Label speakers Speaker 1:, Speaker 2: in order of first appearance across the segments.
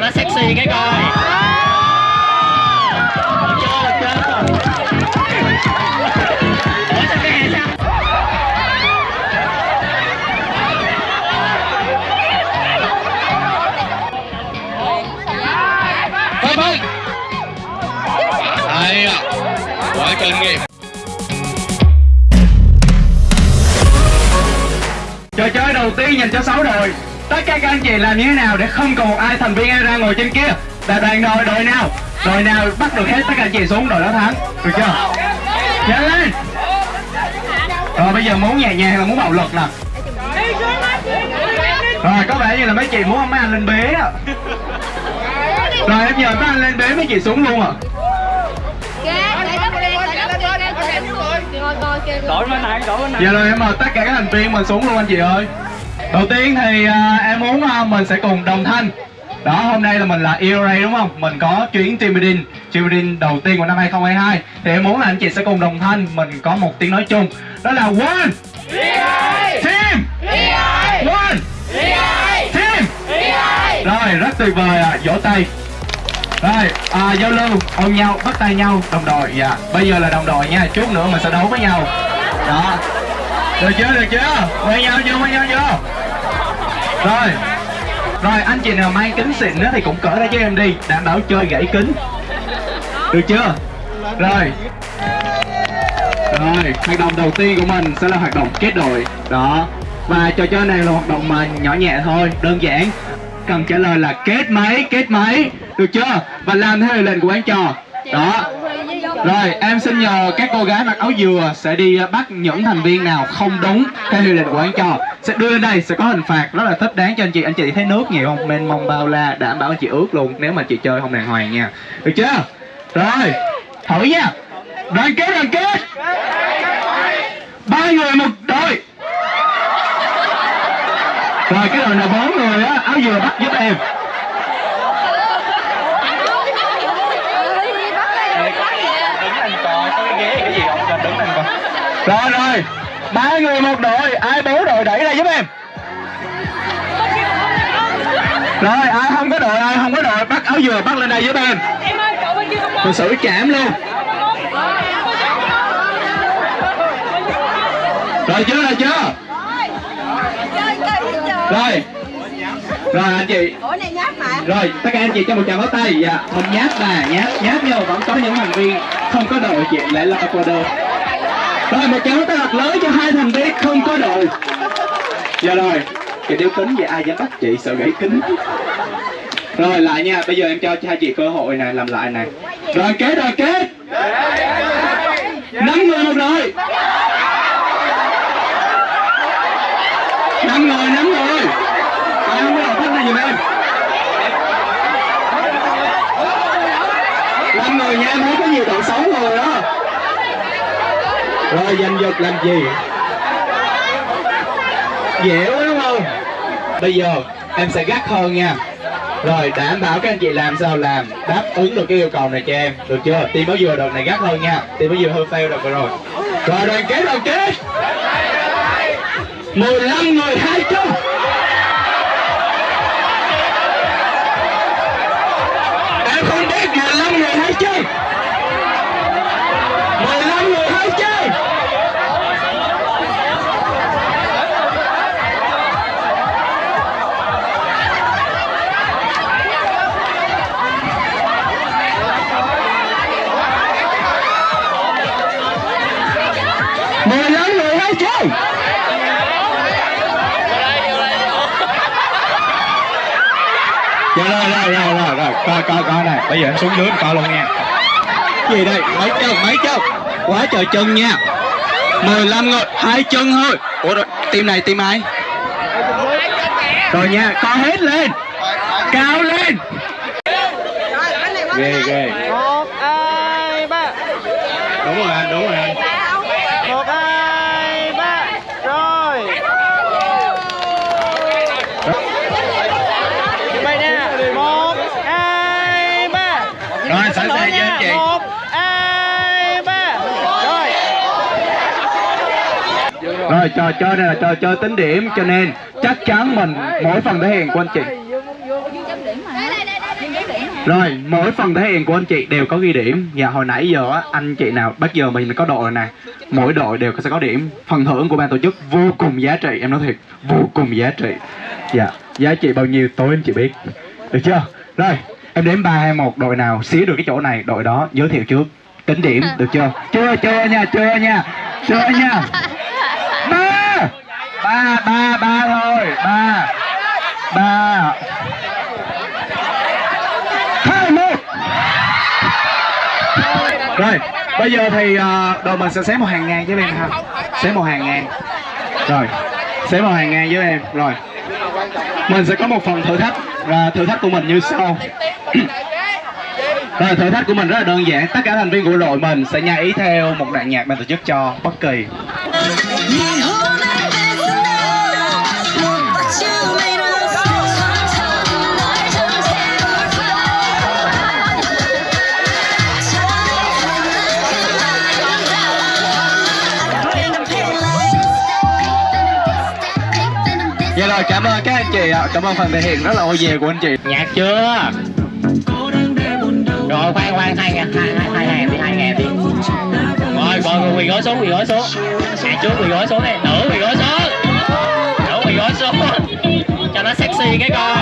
Speaker 1: nó sexy cái coi. Được chưa được chưa Ủa sao cái hè sao
Speaker 2: Quá kinh nghiệm.
Speaker 3: Trò chơi đầu tiên dành cho 6 đội Tất cả các anh chị làm như thế nào để không còn một ai thành viên ai ra ngồi trên kia? Là đoàn đội đội nào? Đội nào bắt được hết tất cả anh chị xuống đội đó thắng? Được chưa? Nhanh lên! Rồi, bây giờ muốn nhẹ nhàng hay là muốn bạo lực nè. Rồi, có vẻ như là mấy chị muốn mấy anh lên bế á. Rồi, em nhờ mấy anh lên bế mấy chị xuống luôn à?
Speaker 1: đổi bên này đổi bên này
Speaker 3: Dạ rồi, em mời tất cả các thành viên mình xuống luôn, anh chị ơi. Đầu tiên thì uh, em muốn uh, mình sẽ cùng đồng thanh. Đó hôm nay là mình là ERA đúng không? Mình có chuyến team building Team building đầu tiên của năm 2022 Thì em muốn là anh chị sẽ cùng đồng thanh Mình có một tiếng nói chung. Đó là one Team. One Team. Rồi rất tuyệt vời à, vỗ tay. Rồi, à, giao lưu, ôm nhau, bắt tay nhau, đồng đội, dạ. Bây giờ là đồng đội nha, chút nữa mình sẽ đấu với nhau. Đó. Được chưa, được chưa? quay nhau chưa, quay nhau chưa? Rồi. Rồi, anh chị nào mang kính xịn nữa thì cũng cỡ ra cho em đi. Đảm bảo chơi gãy kính. Được chưa? Rồi. Rồi, hoạt động đầu tiên của mình sẽ là hoạt động kết đội. Đó. Và trò chơi này là hoạt động mà nhỏ nhẹ thôi, đơn giản. Cần trả lời là kết mấy, kết mấy Được chưa? Và làm theo lệnh của anh trò. Đó. Rồi, em xin nhờ các cô gái mặc áo dừa sẽ đi à, bắt những thành viên nào không đúng theo quy lệnh của anh trò. Sẽ đưa lên đây, sẽ có hình phạt rất là thích đáng cho anh chị. Anh chị thấy nước nhiều không? Men mong bao la, đảm bảo anh chị ướt luôn nếu mà chị chơi không đàng hoàng nha. Được chưa? Rồi, thử nha. Đoàn kết, đoàn kết. Ba người một đội. Rồi, cái đội nào bốn người á, áo dừa bắt giúp em
Speaker 1: đứng anh coi có cái ghế cái gì không cho đứng anh coi
Speaker 3: rồi rồi. Ba người một đội. Ai bố đội đẩy ra giúp em. Rồi, ai không có đội, Ai không có đội, Bắt áo dừa bắt lên đây giúp em. Mình xử chạm luôn. Rồi chưa rồi chưa? Rồi. Rồi, anh chị. Rồi, tất cả anh chị cho một tràng pháo tay. Dạ Mình nhát nè nhát nhát nhau Vẫn có những thành viên Không có đội chị lại là Ecuador rồi một tràng ta đặt thật lớn cho hai thành viên không có đội Dạ rồi. Cái đeo kính vậy ai dám bắt chị, sợ gãy kính. Rồi, lại nha. Bây giờ em cho hai chị cơ hội này làm lại này Rồi kết rồi kết năm người một đội năm người năm người. Ai không có đầu thích này giùm em? Năm người nha, em thấy có nhiều đội xấu rồi giành giật làm gì? Dẻo đúng không? Bây giờ em sẽ gắt hơn nha. Rồi, đảm bảo các anh chị làm sao làm. Đáp ứng được cái yêu cầu này cho em. Được chưa? Tim báo dừa đợt này gắt hơn nha. Tim báo dừa hơi fail đợt rồi. Rồi, đoàn kết đoàn kết. 15 người 20 rồi rồi rồi rồi rồi coi coi coi này bây giờ em xuống dưới em coi luôn nha gì đây mấy chân mấy chân quá trời chân nha 15 người hai chân thôi ủa rồi team này team ai rồi nha co hết lên cao lên ghê ghê
Speaker 1: một hai ba
Speaker 3: đúng rồi anh đúng rồi anh trò chơi này là trò chơi tính điểm cho nên chắc chắn mình mỗi phần thể hiện của anh chị. Rồi, mỗi phần thể hiện của anh chị đều có ghi điểm. Và hồi nãy giờ á, anh chị nào, bắt giờ mình có đội nè. Mỗi đội đều sẽ có điểm. Phần thưởng của ban tổ chức vô cùng giá trị Em nói thiệt, vô cùng giá trị. Dạ, giá trị bao nhiêu tối em chị biết. Được chưa? Rồi, em đếm 3, 2, 1 Đội nào xí được cái chỗ này, đội đó giới thiệu trước. Tính điểm, được chưa? Chưa, chưa nha, chưa nha Chưa nha. Ba, ba, ba thôi. Ba Ba. Hai một. Rồi bây giờ thì ờ, đội mình sẽ xếp một hàng ngang với em ha. Xếp một hàng ngang. Rồi xếp một hàng ngang với em. Rồi. Mình sẽ có một phần thử thách và thử thách của mình như sau. Rồi thử thách của mình rất là đơn giản. Tất cả thành viên của đội mình sẽ nhảy theo một đoạn nhạc ban tổ chức cho bất kỳ. Rồi, cảm ơn các anh chị ạ Cảm ơn phần thể hiện rất là ô về của anh chị
Speaker 1: Nhạc chưa? Rồi, khoan khoan, hai ngàn, hai hai hai ngàn đi, hai ngàn đi. Rồi, mọi người quỳ gối xuống, quỳ gối xuống. Nhạc trước quỳ gối xuống này nữ quỳ gối xuống. Nữ quỳ gối xuống. Cho nó sexy cái coi.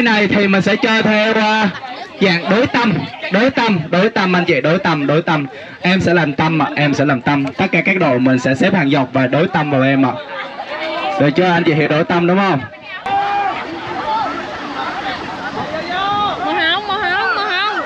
Speaker 3: Chơi này thì mình sẽ chơi theo uh, dạng đối tâm Đối tâm, đối tâm anh chị, đối tâm, đối tâm. Em sẽ làm tâm ạ, em sẽ làm tâm. Tất cả các đội mình sẽ xếp hàng dọc và đối tâm vào em ạ. Được chưa? Anh chị hiểu đối tâm đúng không?
Speaker 4: màu hồng màu hồng màu hồng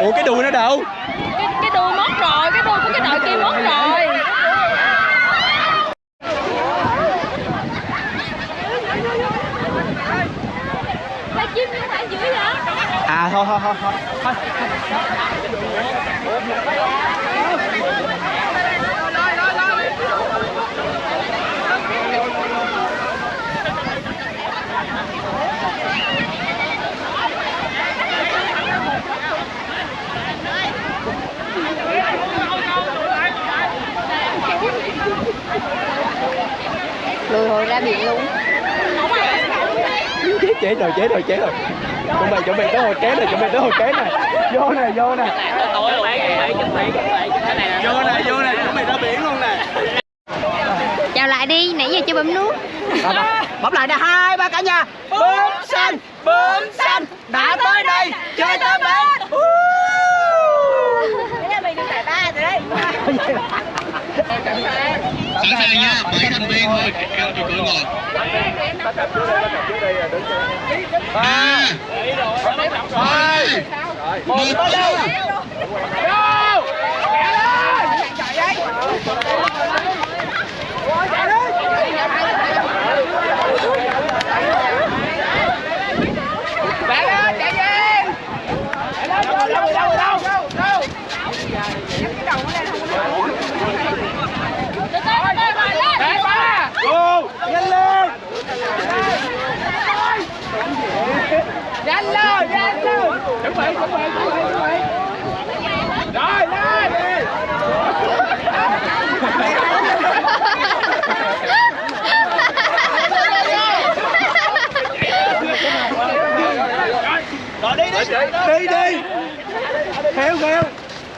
Speaker 3: Ủa đâu?
Speaker 4: cái cái đuôi mất rồi cái đuôi của cái đội kia mất rồi không?
Speaker 3: À thôi thôi thôi thôi
Speaker 4: Lùi hồi ra biển luôn.
Speaker 3: Chế chế rồi chế rồi chế rồi. Chuẩn bị chuẩn bị tới hồi kế này chuẩn bị tới hồi kế này. Vô nè vô nè. Vô nè vô nè chuẩn bị ra biển luôn nè.
Speaker 4: Chào lại đi, nãy giờ chưa bấm nút.
Speaker 3: Bấm lại nè hai ba cả nhà. Bướm xanh bướm xanh. đã tới đây chơi tới bên
Speaker 2: Sẵn sàng nha, bảy thành viên thôi, cao cho cửa ngồi. Ba, hai, một,
Speaker 4: đi bị chuẩn bị chuẩn bị chuẩn bị rồi lên rồi đi đi
Speaker 2: đi đi theo theo
Speaker 4: hết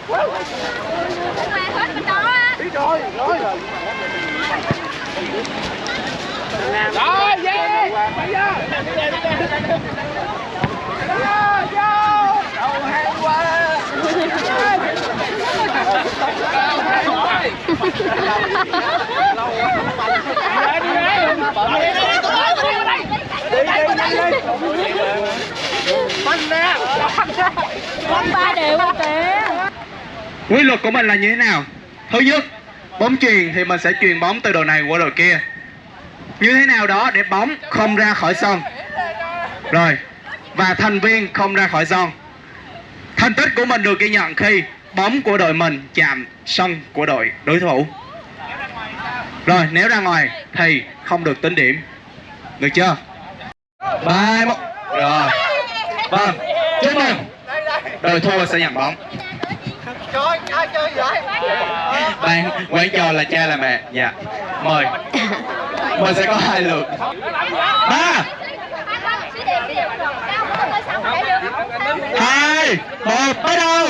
Speaker 4: bên đó biết rồi nói rồi rồi về bây giờ
Speaker 3: quy luật của mình là như thế nào? Thứ nhất, bóng truyền thì mình sẽ truyền bóng từ đội này qua đội kia. Như thế nào đó để bóng không ra khỏi sân. Rồi, và thành viên không ra khỏi sân. Thành tích của mình được ghi nhận khi bóng của đội mình chạm sân của đội đối thủ. Rồi, nếu ra ngoài thì không được tính điểm. Được chưa? Ba một. Rồi. Vâng. Chúc mừng. Đội thua sẽ nhận bóng. Bạn, quán trò là cha là mẹ. Dạ. Mời. Mình sẽ có hai lượt. Ba. Hai. Một. Bắt đầu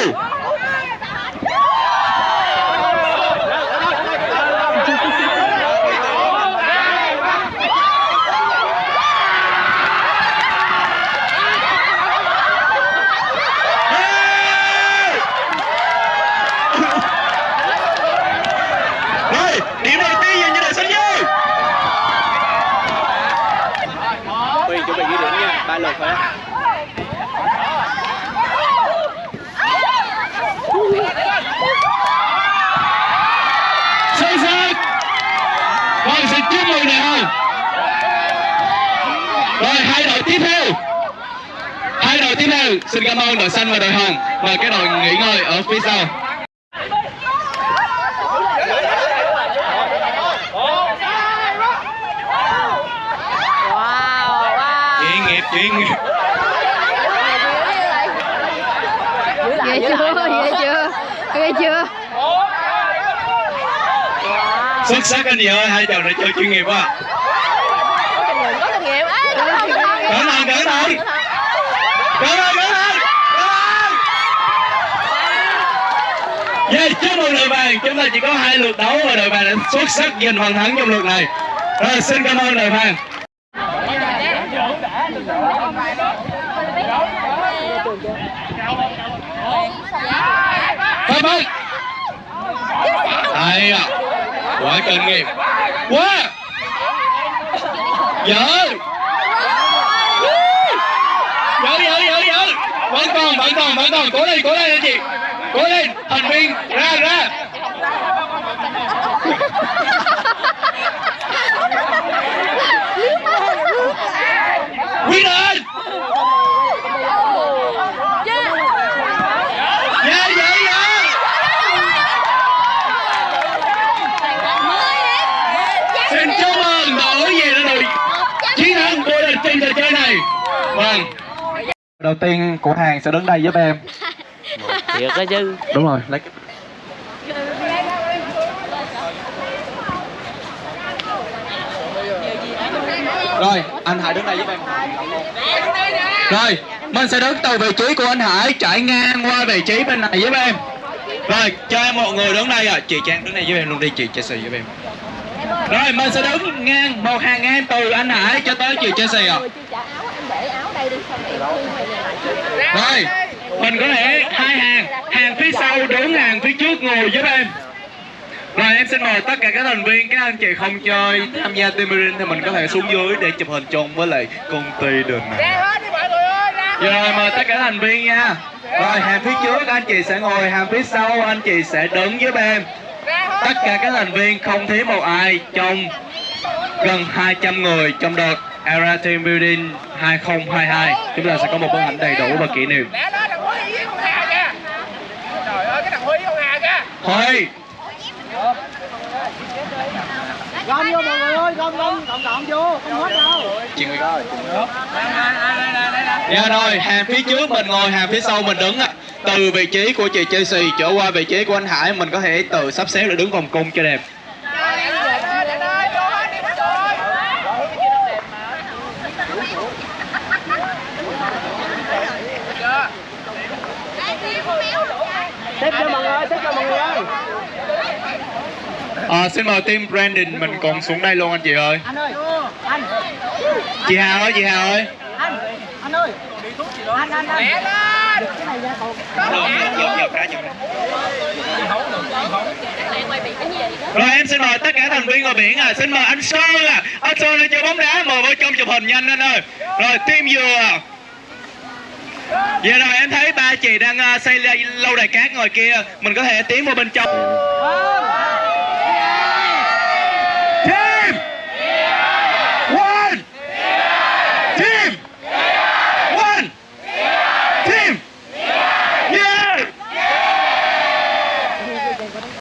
Speaker 3: Rồi, điểm đầu tiên dành cho đội xanh dương
Speaker 2: Huy chuẩn bị ghi điểm nha, ba lượt thôi á.
Speaker 3: Sân sân Vâng, đại hồng Rồi, hai đội tiếp theo. Hai đội tiếp theo Xin cảm ơn đội xanh và đội hồng. Và cái đội nghỉ ngơi ở phía sau.
Speaker 4: Wow, wow.
Speaker 3: Chuyên nghiệp, chuyên nghiệp.
Speaker 4: Ghê chưa, ghê chưa, ghê chưa.
Speaker 3: Xuất sắc anh chị ơi, hai chồng đã chơi chuyên nghiệp quá
Speaker 4: Có kinh nghiệm. Thận. Cẩn thận,
Speaker 3: cẩn thận Cẩn thận, cẩn thận Yeah, chúc mừng đội vàng, chúng ta chỉ có hai lượt đấu và đội vàng đã xuất sắc giành phần thắng trong lượt này. Rồi, xin cảm ơn đội vàng. Thôi vâng. Hay à, quá kinh nghiệm. Quá. Dở. Dở, dở, dở, dở. Vẫn còn, vẫn còn, vẫn còn. Cố lên, cố lên anh chị. Cố lên, thành viên, ra, ra. Quy lên. Dạ, dạ, dạ. Xin chúc mừng đội về đã đội chiến thắng vô địch trên trò chơi này. Vâng. Đầu tiên của hàng sẽ đứng đây giúp em.
Speaker 1: thiệt đó chứ
Speaker 3: Đúng rồi, lấy. Rồi, anh Hải đứng đây giúp em. Rồi, mình sẽ đứng từ vị trí của anh Hải chạy ngang qua vị trí bên này giúp em. Rồi, cho em một người đứng đây à. Chị Trang đứng đây giúp em luôn đi, chị Chelsea giúp em. Rồi, mình sẽ đứng ngang một hàng ngang từ anh Hải cho tới chị Chelsea à. Rồi, mình có thể hai hàng, hàng phía sau đứng hàng phía trước ngồi giúp em. Rồi em xin mời tất cả các thành viên, các anh chị không chơi tham gia building thì mình có thể xuống dưới để chụp hình chung với lại công ty đường này. Rồi mời tất cả thành viên nha. Rồi hàng phía trước anh chị sẽ ngồi, hàng phía sau anh chị sẽ đứng giúp em. Tất cả các thành viên không thiếu một ai trong gần 200 người trong đợt Era Team Building 2022. Chúng ta sẽ có một bức ảnh đầy đủ và kỷ niệm. Thôi,
Speaker 5: gom vô mọi người ơi gom gom gom gom vô không hết đâu
Speaker 3: chuyện việc Dạ rồi, hàng phía trước mình ngồi, hàng phía sau mình đứng ạ. Từ vị trí của chị Chelsea trở qua vị trí của anh Hải mình có thể tự sắp xếp để đứng vòng cung cho đẹp.
Speaker 4: Xếp cho mọi người xếp cho mọi người ơi
Speaker 3: À, xin mời team Brandon mình cùng xuống đây luôn anh chị ơi.
Speaker 4: anh ơi. Anh.
Speaker 3: Chị Hào ơi, chị Hào ơi.
Speaker 4: anh. Anh ơi. Anh anh anh. Cái này ra còn
Speaker 3: Rồi em xin mời tất cả thành viên ngồi biển à, xin mời anh Sơn à, anh Sơn lên chơi bóng đá mời vô trong chụp hình nhanh anh ơi. Rồi team dừa. Dạ rồi em thấy ba chị đang ờ, uh, xây lâu đài cát ngồi kia, mình có thể tiến vào bên trong.